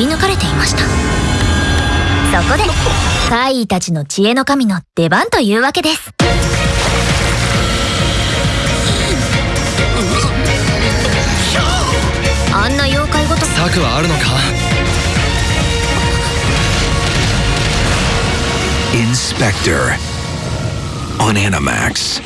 り抜かれていました。そこで怪異たちの知恵の神の出番というわけです。あんな妖怪ごと。策はあるのか？Inspector on Animax.